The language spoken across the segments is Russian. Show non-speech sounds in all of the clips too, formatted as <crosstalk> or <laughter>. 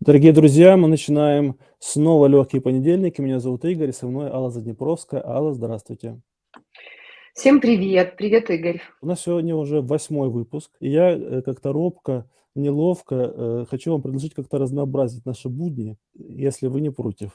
Дорогие друзья, мы начинаем снова легкие понедельники. Меня зовут Игорь, со мной Алла Заднепровская. Алла, здравствуйте. Всем привет! Привет, Игорь. У нас сегодня уже восьмой выпуск, и я э, как-то робко, неловко э, хочу вам предложить как-то разнообразить наши будни, если вы не против.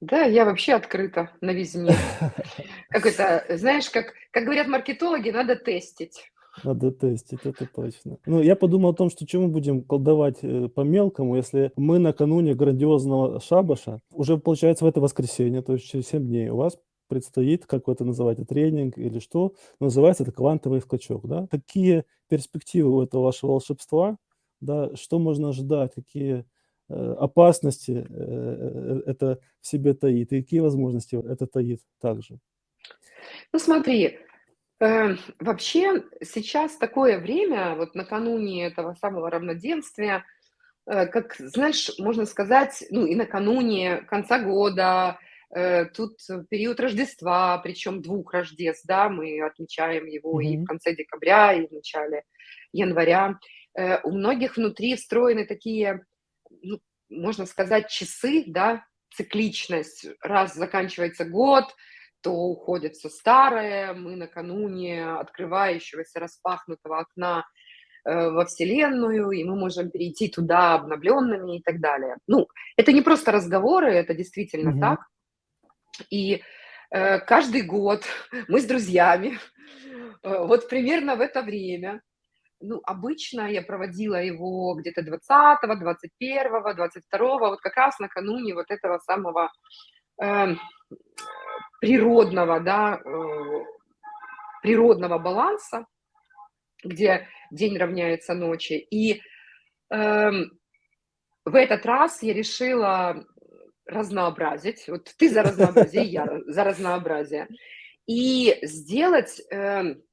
Да, я вообще открыта новизне. <laughs> Как это, знаешь, как, как говорят маркетологи, надо тестить. Надо тестить, это точно. Ну, я подумал о том, что чем мы будем колдовать э, по-мелкому, если мы накануне грандиозного шабаша, уже получается в это воскресенье, то есть через 7 дней, у вас предстоит, как вы это называете, тренинг или что, называется это квантовый скачок, да? Какие перспективы у этого вашего волшебства, да, что можно ожидать, какие э, опасности э, это в себе таит, и какие возможности это таит также? Ну смотри, вообще сейчас такое время, вот накануне этого самого равноденствия, э, как, знаешь, можно сказать, ну и накануне конца года, э, тут период Рождества, причем двух Рождеств, да, мы отмечаем его и в конце декабря, и в начале января. Э, у многих внутри встроены такие, ну, можно сказать, часы, да, цикличность. Раз заканчивается год, то уходит все старое, мы накануне открывающегося распахнутого окна э, во Вселенную, и мы можем перейти туда обновленными и так далее. Ну, это не просто разговоры, это действительно Мгм. так. И э, каждый год <laughs> мы с друзьями, э, вот примерно в это время, ну, обычно я проводила его где-то 20, 21, 22, вот как раз накануне вот этого самого эм, природного, да, э, природного баланса, где день равняется ночи. И эм, в этот раз я решила разнообразить. Вот ты за разнообразие, я за разнообразие. И сделать, эм,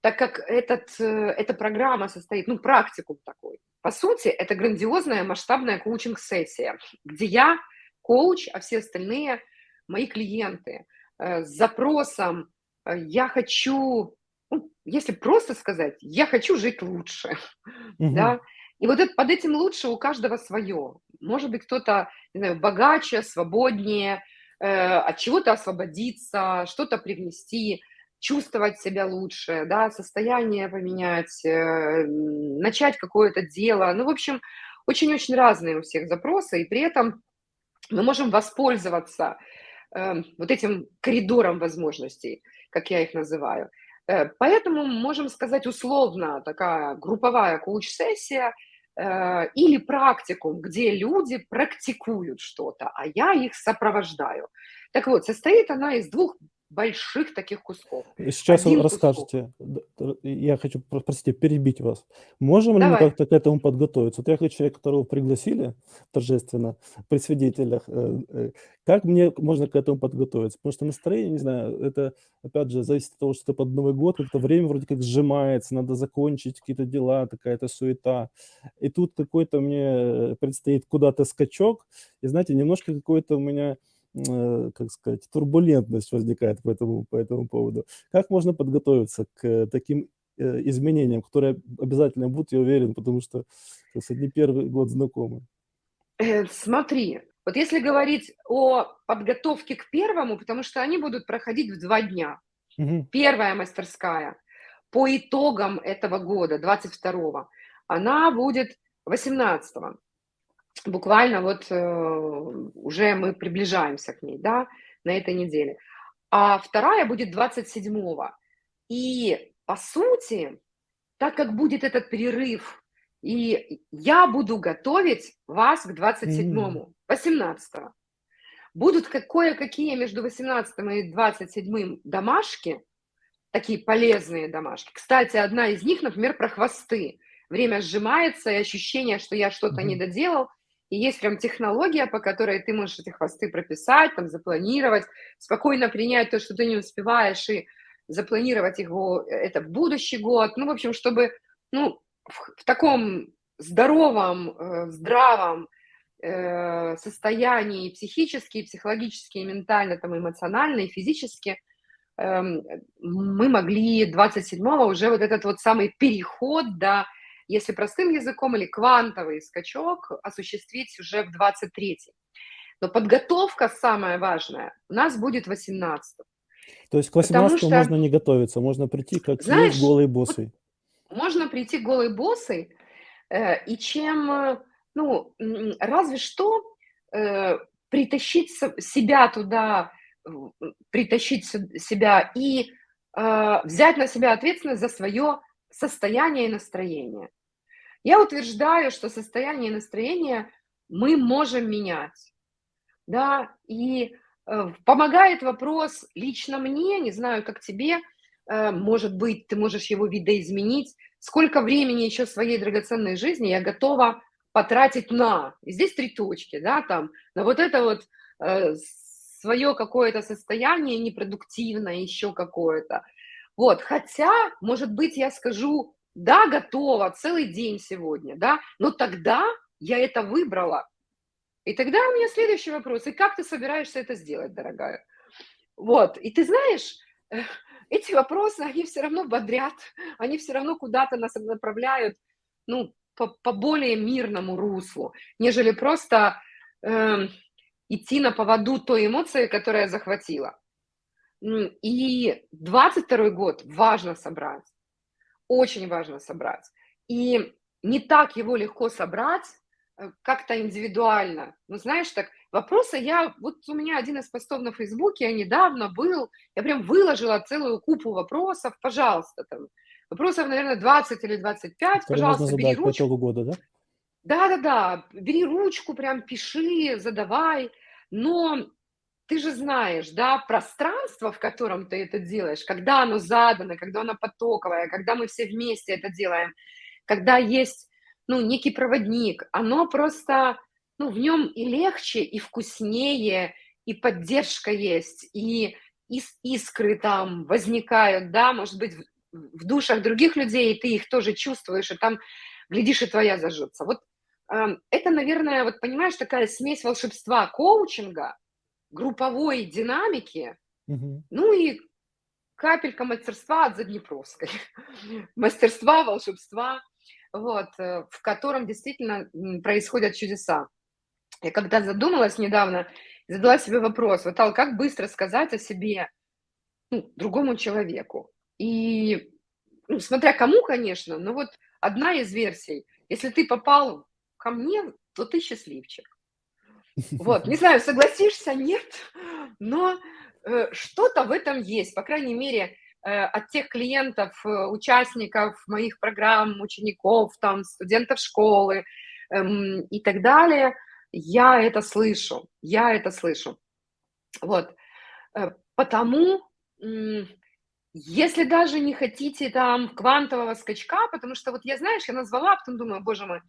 так как этот, э, эта программа состоит, ну, практикум такой. По сути, это грандиозная масштабная коучинг-сессия, где я коуч, а все остальные мои клиенты э, с запросом э, «я хочу», ну, если просто сказать, «я хочу жить лучше», <laughs> Мгм. да. И вот это, под этим лучше у каждого свое. Может быть, кто-то, богаче, свободнее, э, от чего-то освободиться, что-то привнести, чувствовать себя лучше, да, состояние поменять, э, начать какое-то дело. Ну, в общем, очень-очень разные у всех запросы, и при этом мы можем воспользоваться э, вот этим коридором возможностей, как я их называю. Э, Поэтому можем сказать условно такая групповая коуч-сессия э, или практикум, где люди практикуют что-то, а я их сопровождаю. Так вот, состоит она из двух больших таких кусков. Сейчас Один расскажете. Т я хочу, про простите, перебить вас. Можем ли мы Давай. как-то к этому подготовиться? Вот я как человек, которого пригласили торжественно при свидетелях, э, э, как мне можно к этому подготовиться? Потому что настроение, не знаю, это, опять же, зависит от того, что это под Новый год, как-то время вроде как сжимается, надо закончить какие-то дела, какая-то суета. И тут какой-то мне, э, предстоит куда-то скачок, и, знаете, немножко какой-то у меня, как сказать, турбулентность возникает по этому по этому поводу. Как можно подготовиться к э, таким, э, изменениям, которые обязательно будут, я уверен, потому что, так сказать, не первый год знакомы? Э, смотри, вот если говорить о подготовке к первому, потому что они будут проходить в два дня. Мгм. Первая мастерская по итогам этого года, 22 она будет 18 Буквально вот, э, уже мы приближаемся к ней, да, на этой неделе. А вторая будет 27 И, по сути, так как будет этот перерыв, и я буду готовить вас к двадцать М. седьмому, 18 Будут ка кое-какие между 18 и 27 домашки, Такие полезные домашки. Кстати, одна из них, например, про хвосты. Время сжимается, и ощущение, что я что-то не Мгм. доделал. И есть прям технология, по которой ты можешь эти хвосты прописать, там, запланировать, спокойно принять то, что ты не успеваешь, и запланировать его, э, это в будущий год. Ну, в общем, чтобы, ну, в, в таком здоровом, э, здравом э, состоянии психически, и психологически, и ментально, там, эмоционально, и физически – эм, мы могли 27-го уже вот этот вот самый переход, да, если простым языком, или квантовый скачок осуществить уже в 23 Но подготовка самая важная у нас будет 18 То есть к 18 что, можно не готовиться, можно прийти как знаешь, есть голый боссой. Можно прийти голой боссой, э, и чем, э, ну, разве что э, притащить себя туда, притащить себя и э, взять на себя ответственность за свое состояние и настроение. Я утверждаю, что состояние и настроение мы можем менять. Да, и э, помогает вопрос лично мне, не знаю, как тебе, э, может быть, ты можешь его видоизменить, сколько времени еще своей драгоценной жизни я готова потратить на, и здесь три точки, да, там, на вот это вот э, свое какое-то состояние непродуктивное, еще какое-то. Вот, хотя, может быть, я скажу, да, готова, целый день сегодня, да, но тогда я это выбрала. И тогда у меня следующий вопрос, и как ты собираешься это сделать, дорогая? Вот, и ты знаешь, э, эти вопросы, они все равно бодрят, они все равно куда-то нас направляют, ну, по, по более мирному руслу, нежели просто э, идти на поводу той эмоции, которая захватила. И 22 год важно собрать, очень важно собрать. И не так его легко собрать, э, как-то индивидуально. Ну, знаешь, так, вопросы я, вот у меня один из постов на Фейсбуке недавно был, я прям выложила целую купу вопросов, пожалуйста, там, Вопросов, наверное, 20 или 25. Которые Пожалуйста, можно бери ручку. по года, да? Да-да-да, бери ручку, прям пиши, задавай. Но ты же знаешь, да, пространство, в котором ты это делаешь, когда оно задано, когда оно потоковое, когда мы все вместе это делаем, когда есть, ну, некий проводник, оно просто, ну, в нем и легче, и вкуснее, и поддержка есть, и искры там возникают, да, может быть, в душах других людей, и ты их тоже чувствуешь, и там, глядишь, и твоя зажжется. Вот э, это, наверное, вот понимаешь, такая смесь волшебства коучинга, групповой динамики, угу. ну и капелька мастерства от Заднепровской. <laughs> Мастерства, волшебства, вот, э, в котором действительно происходят чудеса. Я когда задумалась недавно, задала себе вопрос, вот, Ал, как быстро сказать о себе ну, другому человеку? И, ну, смотря кому, конечно, но вот одна из версий, если ты попал ко мне, то ты счастливчик. Вот, не знаю, согласишься, нет, но э, что-то в этом есть, по крайней мере, э, от тех клиентов, э, участников моих программ, учеников, там, студентов школы э, и так далее, я это слышу, я это слышу. Вот, потому если даже не хотите там квантового скачка, потому что вот я, знаешь, я назвала, а потом думаю, боже мой,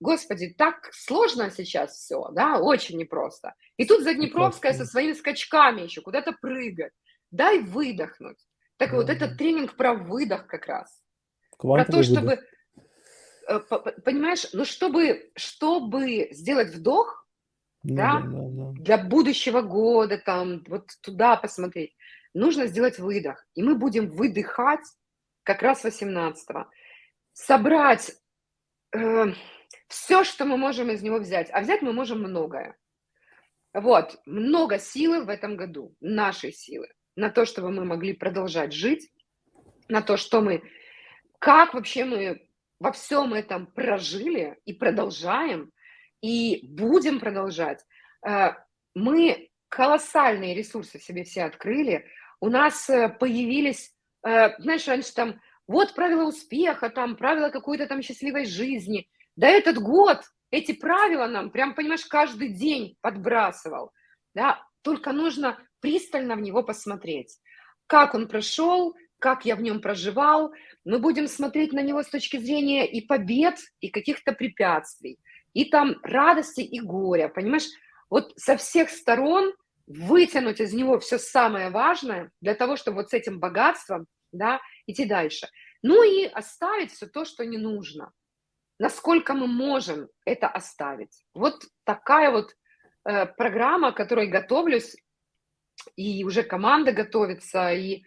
господи, так сложно сейчас все, да, очень непросто. И тут Заднепровская со своими скачками еще куда-то прыгать. Дай выдохнуть. Так да. вот, этот тренинг про выдох как раз. Квантовый про то, чтобы, выдох. Э, понимаешь, ну чтобы, чтобы сделать вдох, ну, да, да, да, да, для будущего года, там, вот туда посмотреть, нужно сделать выдох. И мы будем выдыхать как раз 18-го. Собрать э, все, что мы можем из него взять. А взять мы можем многое. Вот, много силы в этом году, нашей силы, на то, чтобы мы могли продолжать жить, на то, что мы, как вообще мы во всем этом прожили и продолжаем, и будем продолжать. Э, мы колоссальные ресурсы себе все открыли, у нас э, появились, э, знаешь, раньше там, вот правила успеха, там, правила какой-то там счастливой жизни. Да этот год эти правила нам, прям, понимаешь, каждый день подбрасывал. Да? Только нужно пристально в него посмотреть. Как он прошел, как я в нем проживал. Мы будем смотреть на него с точки зрения и побед, и каких-то препятствий, и там радости и горя, понимаешь? Вот со всех сторон вытянуть из него все самое важное для того, чтобы вот с этим богатством да, идти дальше. Ну и оставить все то, что не нужно. Насколько мы можем это оставить. Вот такая вот э, программа, к которой готовлюсь, и уже команда готовится, и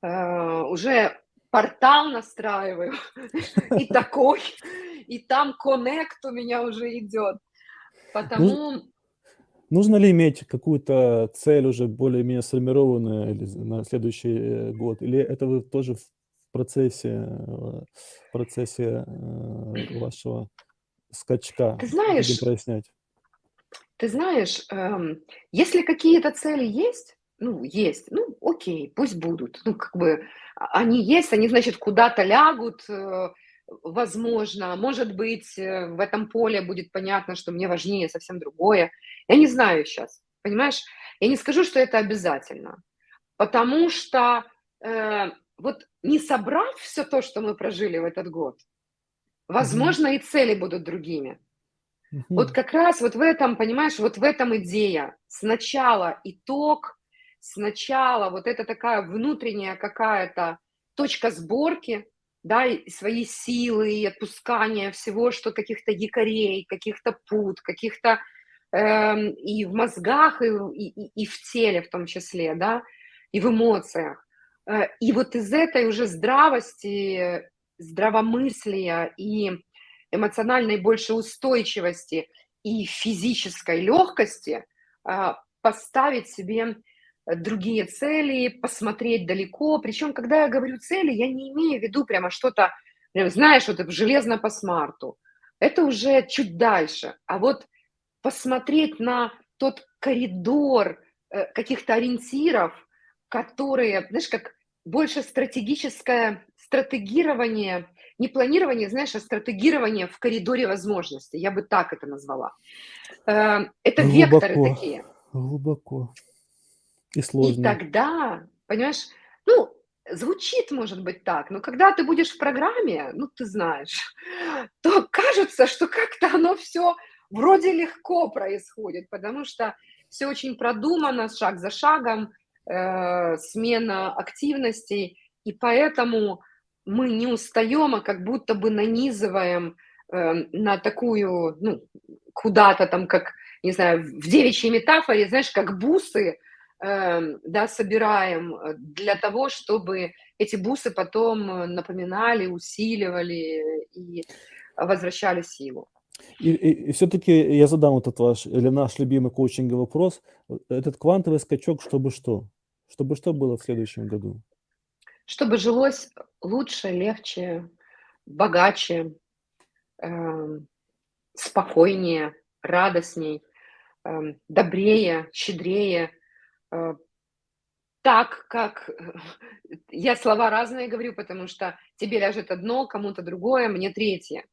э, уже портал настраиваю, <laughs> и такой, и там коннект у меня уже идет. Потому... Нужно ли иметь какую-то цель уже более-менее сформированную на следующий э, год? Или это вы тоже процессе, э, в процессе э, вашего скачка ты знаешь, прояснять? Ты знаешь, эм, если какие-то цели есть, ну, есть, ну, окей, пусть будут. Ну, как бы а, они есть, они, значит, куда-то лягут, возможно, может быть, э, в этом поле будет понятно, что мне важнее совсем другое. Я не знаю сейчас, понимаешь? Я не скажу, что это обязательно, потому что э, вот не собрав все то, что мы прожили в этот год, возможно, mm-hmm. и цели будут другими. Mm-hmm. Вот как раз вот в этом, понимаешь, вот в этом идея. Сначала итог, сначала вот это такая внутренняя какая-то точка сборки, да, и свои силы, и отпускание всего, что каких-то якорей, каких-то пут, каких-то э, и в мозгах, и, и, и в теле в том числе, да, и в эмоциях. Э, и вот из этой уже здравости, здравомыслия и эмоциональной больше устойчивости и физической легкости э, поставить себе другие цели, посмотреть далеко. Причем, когда я говорю цели, я не имею в виду прямо что-то, знаешь, вот железно по смарту. Это уже чуть дальше. А вот посмотреть на тот коридор э, каких-то ориентиров, которые, знаешь, как больше стратегическое стратегирование, не планирование, знаешь, а стратегирование в коридоре возможностей. Я бы так это назвала. Э, это глубоко, векторы такие. Глубоко. И сложно. И тогда, понимаешь, ну, звучит, может быть, так, но когда ты будешь в программе, ну, ты знаешь, то кажется, что как-то оно все вроде легко происходит, потому что все очень продумано, шаг за шагом, э, смена активностей, и поэтому мы не устаем, а как будто бы нанизываем э, на такую, ну, куда-то там, как, не знаю, в девичьей метафоре, знаешь, как бусы, Эм, да, собираем э, для того, чтобы эти бусы потом э, напоминали, усиливали и возвращали силу. И, и, и все-таки я задам этот ваш или наш любимый коучинговый вопрос. Этот квантовый скачок, чтобы что? Чтобы что было в следующем году? Чтобы жилось лучше, легче, богаче, э, спокойнее, радостней, э, добрее, щедрее, Э, так, как я слова разные говорю, потому что тебе ляжет одно, кому-то другое, мне третье.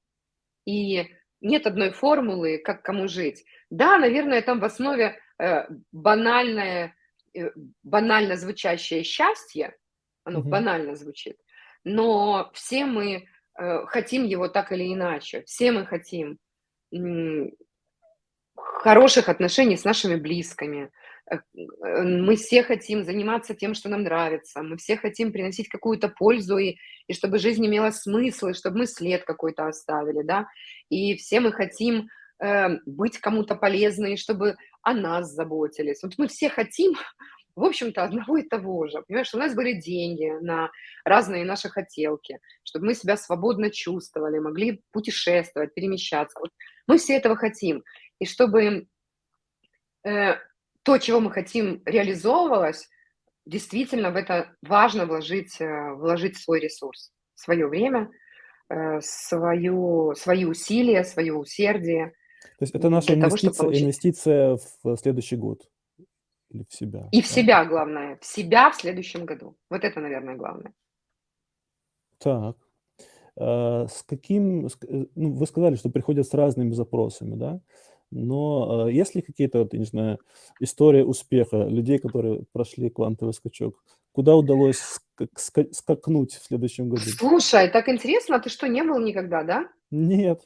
И нет одной формулы, как кому жить. Да, наверное, там в основе э, банальное, э, банально звучащее счастье, оно угу. банально звучит, но все мы э, хотим его так или иначе, все мы хотим хороших отношений с нашими близкими, мы все хотим заниматься тем, что нам нравится, мы все хотим приносить какую-то пользу, и, и чтобы жизнь имела смысл, и чтобы мы след какой-то оставили, да, и все мы хотим э, быть кому-то полезны, чтобы о нас заботились. Вот мы все хотим, <laughs> в общем-то, одного и того же, понимаешь, у нас были деньги на разные наши хотелки, чтобы мы себя свободно чувствовали, могли путешествовать, перемещаться. Вот мы все этого хотим, и чтобы э, то, чего мы хотим, реализовывалось, действительно в это важно вложить, э, вложить свой ресурс, свое время, э, свою, свои усилия, свое усердие. То есть это наша инвестиция, того, инвестиция в следующий год или в себя? И в да? себя, главное. В себя в следующем году. Вот это, наверное, главное. Так. А, с каким... Э, ну, вы сказали, что приходят с разными запросами, да? Но э, есть ли какие-то, вот, не знаю, истории успеха людей, которые прошли квантовый скачок? Куда удалось ска- скакнуть в следующем году? Слушай, так интересно, а ты что, не был никогда, да? Нет.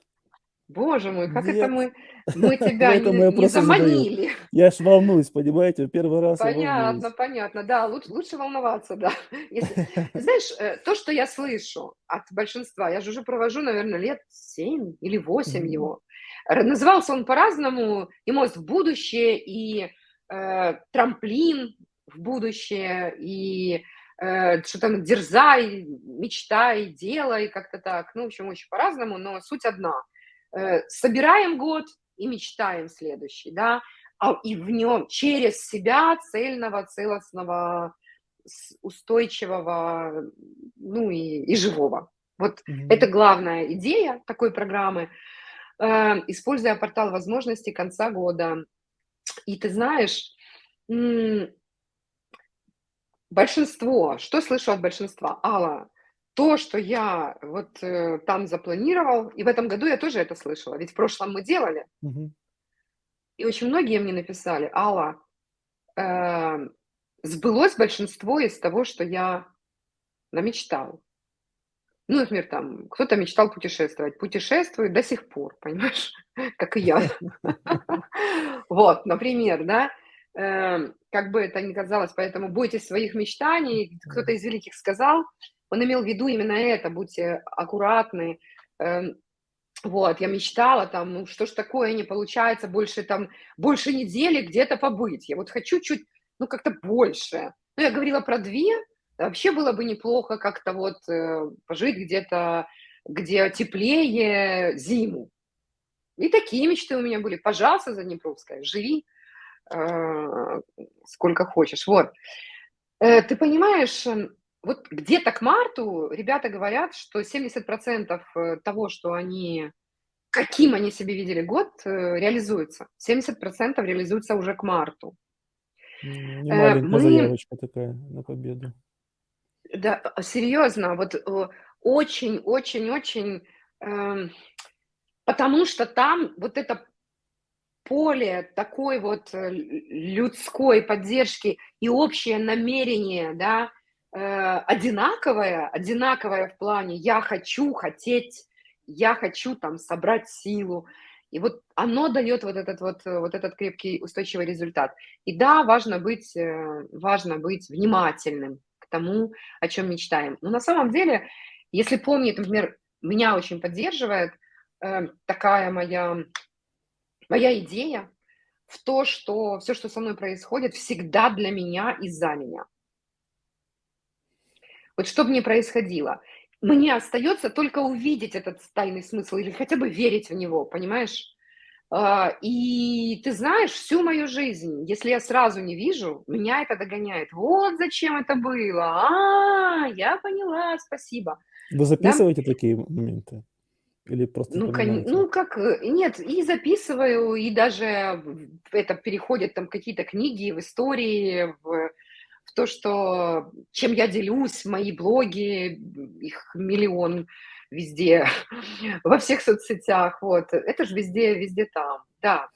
Боже мой, как Нет. это мы, мы <laughs> тебя не, не заманили? Задаю. Я ж волнуюсь, понимаете, первый раз Понятно, понятно, да, лучше, лучше волноваться, да. <laughs> Если, знаешь, э, то, что я слышу от большинства, я же уже провожу, наверное, лет 7 или 8 mm-hmm. его, Назывался он по-разному, и мост в будущее, и э, трамплин в будущее, и э, что там дерзай, мечтай, делай, как-то так. Ну, в общем, очень по-разному, но суть одна. Э, собираем год и мечтаем следующий, да, а и в нем через себя цельного, целостного, устойчивого, ну и, и живого. Вот mm-hmm. это главная идея такой программы. Э, используя портал возможностей конца года. И ты знаешь, большинство, что слышу от большинства? Алла, то, что я вот э, там запланировал, и в этом году я тоже это слышала, ведь в прошлом мы делали. Угу. И очень многие мне написали, Алла, э, сбылось большинство из того, что я намечтал. Ну, например, там, кто-то мечтал путешествовать, путешествует до сих пор, понимаешь, <laughs> как и я. <laughs> Вот, например, да, эм, как бы это ни казалось, поэтому бойтесь своих мечтаний. Кто-то из великих сказал, он имел в виду именно это, будьте аккуратны. Эм, вот, я мечтала там, ну что ж такое, не получается больше там, больше недели где-то побыть. Я вот хочу чуть, ну как-то больше. Ну, я говорила про две, Вообще было бы неплохо как-то вот э, пожить где-то, где теплее зиму. И такие мечты у меня были. Пожалуйста, Заднепровская, живи э, сколько хочешь. Вот. Э, ты понимаешь, э, вот где-то к марту ребята говорят, что 70% э, того, что они, каким они себе видели год, э, реализуется. 70% реализуется уже к марту. Не маленькая Мы... заявочка такая на победу. Да, а, серьезно, вот очень-очень-очень, э, эм, потому что там вот это поле такой вот э, людской поддержки и общее намерение, да, э, одинаковое, одинаковое в плане «я хочу хотеть», «я хочу там собрать силу», и вот оно дает вот этот вот, вот этот крепкий устойчивый результат. И да, важно быть, э, важно быть внимательным, тому, о чем мечтаем. Но на самом деле, если помнить, например, меня очень поддерживает э, такая моя, моя идея в то, что все, что со мной происходит, всегда для меня и за меня. Вот что бы ни происходило, мне остается только увидеть этот тайный смысл или хотя бы верить в него, понимаешь? А, и ты знаешь, всю мою жизнь, если я сразу не вижу, меня это догоняет. Вот зачем это было. А, я поняла, спасибо. Вы записываете да? такие моменты? Или просто ну, кон... ну, как, э, нет, и записываю, и даже это переходят там какие-то книги в истории, в, в то, что чем я делюсь, мои блоги, их миллион, везде, <laughs> во всех соцсетях, вот. Это же везде, везде там, да,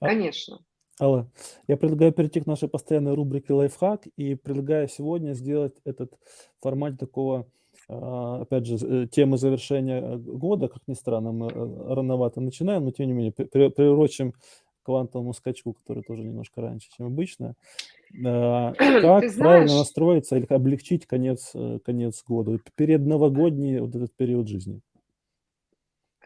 а конечно. Алла, я предлагаю перейти к нашей постоянной рубрике «Лайфхак» и предлагаю сегодня сделать этот формат такого, а, опять же, э, темы завершения э, года, как ни странно, мы э, рановато начинаем, но тем не менее приурочим квантовому скачку, который тоже немножко раньше, чем обычно. А, <clears throat> как правильно настроиться или облегчить конец, э, конец года, перед новогодний вот этот период жизни?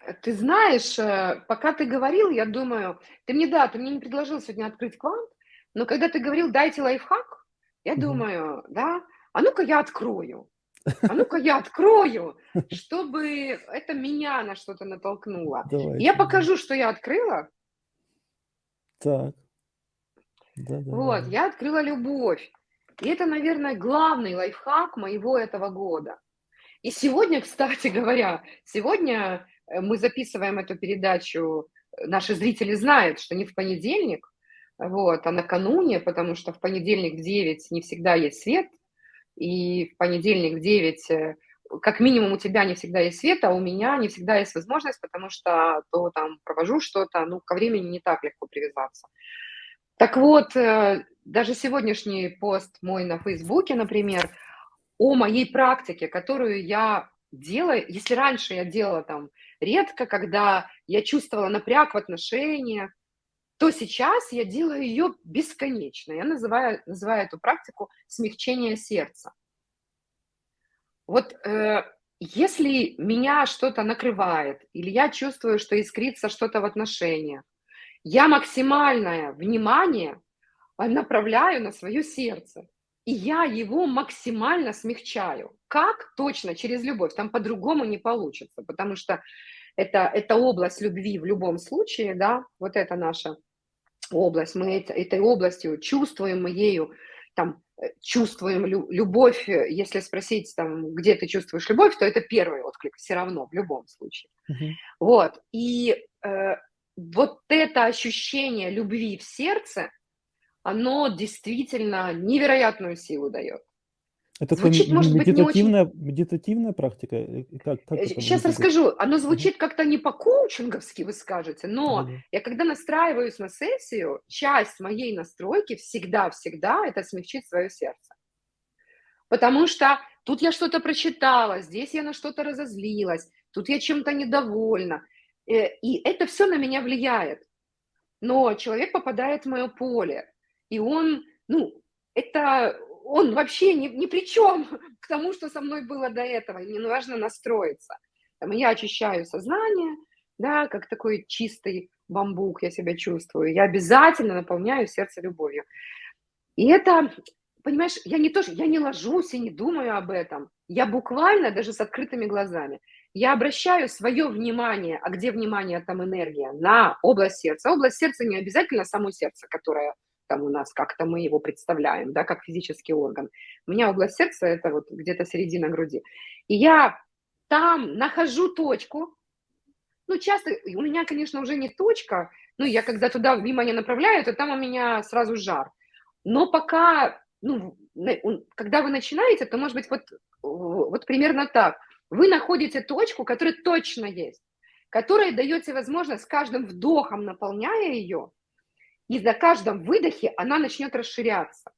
Э, ты знаешь, э, пока ты говорил, я думаю, ты мне, да, ты мне не предложил сегодня открыть квант, но когда ты говорил, дайте лайфхак, я угу. думаю, да, а ну-ка я открою. <laughs> А ну-ка я открою, чтобы это меня на что-то натолкнуло. Давайте. Я покажу, что я открыла, так. Да-да-да. Вот, я открыла любовь. И это, наверное, главный лайфхак моего этого года. И сегодня, кстати <laughs> говоря, сегодня э, мы записываем эту передачу, э, наши зрители знают, что не в понедельник, вот, а накануне, потому что в понедельник в 9 не всегда есть свет, и в понедельник в 9 как минимум у тебя не всегда есть свет, а у меня не всегда есть возможность, потому что то там провожу что-то, ну, ко времени не так легко привязаться. Так вот, э, даже сегодняшний пост мой на Фейсбуке, например, о моей практике, которую я делаю, если раньше я делала там редко, когда я чувствовала напряг в отношениях, то сейчас я делаю ее бесконечно. Я называю, называю эту практику смягчение сердца. Вот э, если меня что-то накрывает, или я чувствую, что искрится что-то в отношениях, я максимальное внимание направляю на свое сердце. и я его максимально смягчаю. Как? Точно, через любовь. Там по-другому не получится, потому что это, это область любви в любом случае, да, вот это наша область, мы это, этой областью чувствуем, мы ею там чувствуем лю любовь, э, если спросить, там, где ты чувствуешь любовь, то это первый отклик все равно, в любом случае. Uh-huh. Вот, и э, вот это ощущение любви в сердце, оно действительно невероятную силу дает. Это звучит, может медитативная, быть, не очень... медитативная практика? Как, как Сейчас расскажу. Оно звучит как-то не по-коучинговски, вы скажете, но mm-hmm. я когда настраиваюсь на сессию, часть моей настройки всегда-всегда это смягчить свое сердце. Потому что тут я что-то прочитала, здесь я на что-то разозлилась, тут я чем-то недовольна. Э, и это все на меня влияет. Но человек попадает в мое поле, и он, ну, это он вообще ни, ни при чем <laughs> к тому, что со мной было до этого. Мне важно настроиться. Там, я очищаю сознание, да, как такой чистый бамбук я себя чувствую. Я обязательно наполняю сердце любовью. И это, понимаешь, я не то, я не ложусь и не думаю об этом. Я буквально даже с открытыми глазами. Я обращаю свое внимание, а где внимание, там энергия, на область сердца. Область сердца не обязательно само сердце, которое там у нас, как-то мы его представляем, да, как физический орган. У меня область сердца – это вот где-то середина груди. И я там нахожу точку, ну, часто, у меня, конечно, уже не точка, ну, я когда туда внимание направляю, то там у меня сразу жар. Но пока, ну, когда вы начинаете, то, может быть, вот, вот примерно так. Вы находите точку, которая точно есть, которая даете возможность с каждым вдохом, наполняя ее, и за каждом выдохе она начнет расширяться.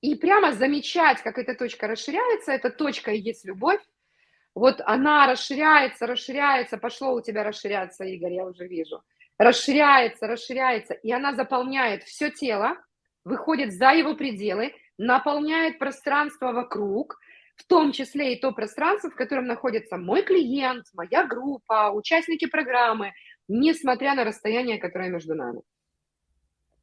И прямо замечать, как эта точка расширяется, эта точка и есть любовь, вот она расширяется, расширяется, пошло у тебя расширяться, Игорь, я уже вижу. Расширяется, расширяется, и она заполняет все тело, выходит за его пределы, наполняет пространство вокруг, в том числе и то пространство, в котором находится мой клиент, моя группа, участники программы, несмотря на расстояние, которое между нами.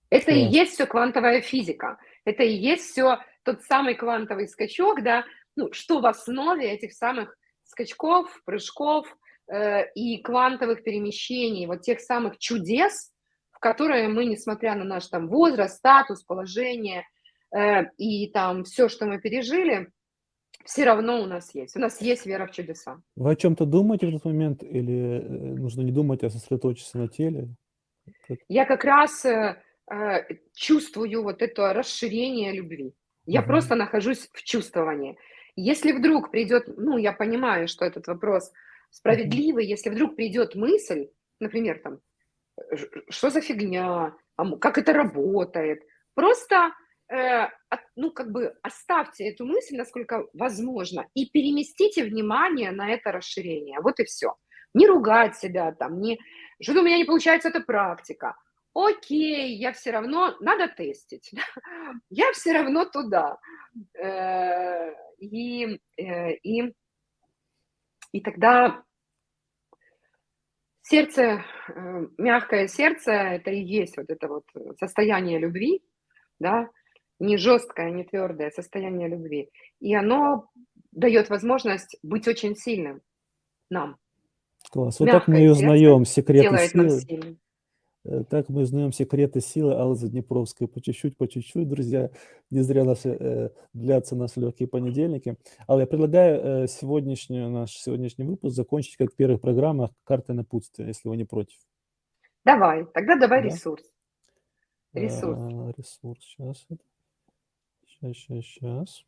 Это и есть все квантовая физика. Это и есть все тот самый квантовый скачок, да, ну, что в основе этих самых скачков, прыжков э, и квантовых перемещений, вот тех самых чудес, в которые мы, несмотря на наш там возраст, статус, положение э, и там все, что мы пережили, все равно у нас есть. У нас есть вера в чудеса. Вы о чем-то думаете в этот момент или э, нужно не думать, а сосредоточиться на теле? Я как раз э, э, чувствую вот это расширение любви. Я угу. просто нахожусь в чувствовании. Если вдруг придет, ну, я понимаю, что этот вопрос справедливый, если вдруг придет мысль, например, там, что за фигня, а как это работает, просто ну, как бы оставьте эту мысль, насколько возможно, и переместите внимание на это расширение. Вот и все. Не ругать себя там, не, что у меня не получается эта практика. Окей, я все равно, надо тестить. <laughs> я все равно туда. Э, и, э, и, и тогда сердце, э, мягкое сердце, это и есть вот это вот состояние любви, да, не жесткое, не твердое состояние любви. И оно дает возможность быть очень сильным нам. Класс. Вот так мы и узнаем секреты силы. Э, так мы узнаем секреты силы Аллы Заднепровской по чуть-чуть, по чуть-чуть, друзья. Не зря наши, э, длятся наши легкие понедельники. Алла, я предлагаю э, сегодняшний, наш сегодняшний выпуск закончить, как в первых программах, картой напутствия, если вы не против. Давай, тогда давай да? ресурс. Ресурс. А, ресурс, сейчас. Сейчас, сейчас, сейчас.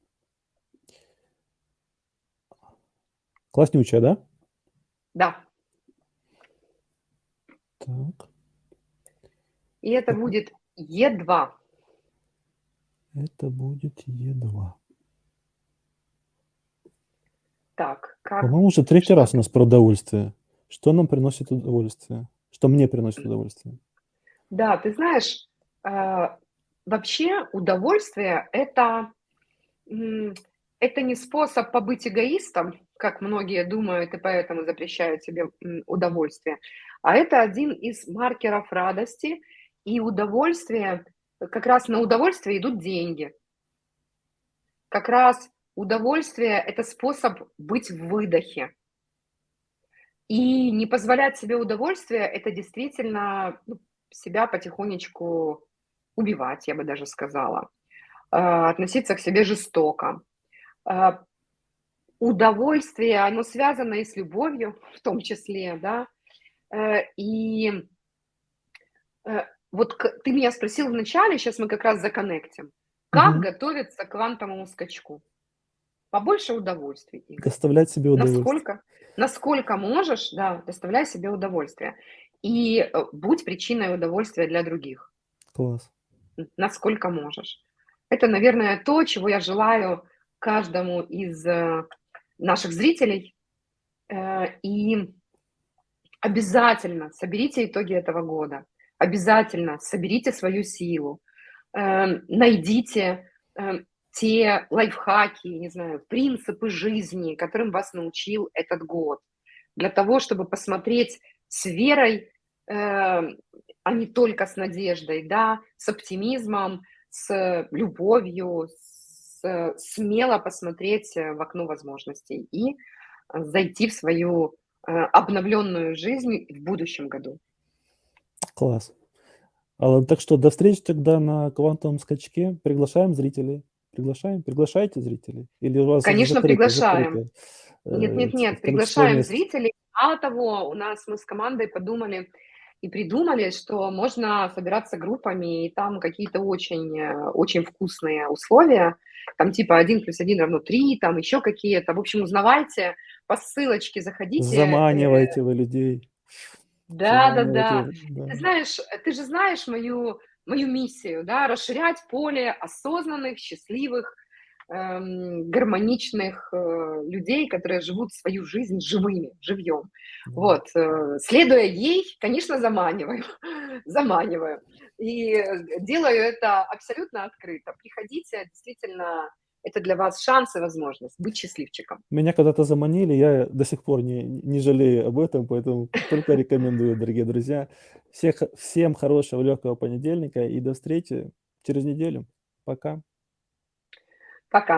Класснючая, да? Да. Так. И это будет Е2. Это будет Е2. Так, как... По-моему, уже третий что? раз у нас про удовольствие. Что нам приносит удовольствие? Что мне приносит удовольствие? Да, ты знаешь, а, Вообще удовольствие это, это не способ побыть эгоистом, как многие думают и поэтому запрещают себе удовольствие, а это один из маркеров радости и удовольствие как раз на удовольствие идут деньги. Как раз удовольствие- это способ быть в выдохе. И не позволять себе удовольствия- это действительно, ну, себя потихонечку убивать, я бы даже сказала. А, относиться к себе жестоко. А, удовольствие, оно связано и с любовью, в том числе, да. Э, и, э, вот ты меня спросил вначале, сейчас мы как раз законнектим. Как Мгм. готовиться к квантовому скачку? Побольше удовольствий. Доставлять себе удовольствие. Насколько насколько можешь, да, доставляй себе удовольствие. И, э, будь причиной удовольствия для других. Класс. Насколько можешь. Это, наверное, то, чего я желаю каждому из, э, наших зрителей. Э, и обязательно соберите итоги этого года. Обязательно соберите свою силу. Эм, найдите, те лайфхаки, не знаю, принципы жизни, которым вас научил этот год. Для того, чтобы посмотреть с верой, а не только с надеждой, да, с оптимизмом, с любовью, с смело посмотреть, э, в окно возможностей и, э, зайти в свою, э, обновленную жизнь в будущем году. Класс. Так что до встречи тогда на квантовом скачке. Приглашаем зрителей. Приглашаем? Приглашаете зрителей? Или у вас Конечно, закрыто приглашаем. закрыто, Нет э, нет нет, приглашаем зрителей. Мало того, у нас мы с командой подумали и придумали, что можно собираться группами, и там какие-то очень, э, очень вкусные условия. Там типа 1+1 = 3, там еще какие-то. В общем, узнавайте, по ссылочке заходите, Заманиваете вы людей. Да-да-да. Заманиваете, да. Ты знаешь, ты же знаешь мою мою миссию, да: расширять поле осознанных, счастливых, гармоничных, э, людей, которые живут свою жизнь живыми, живьем. Вот, э, следуя ей, конечно, заманиваю, <laughs> заманиваю. И, э, делаю это абсолютно открыто. Приходите, действительно, это для вас шанс и возможность быть счастливчиком. Меня когда-то заманили, я до сих пор не не жалею об этом, поэтому только рекомендую, дорогие друзья. Всех всем хорошего легкого понедельника и до встречи через неделю. Пока. Пока.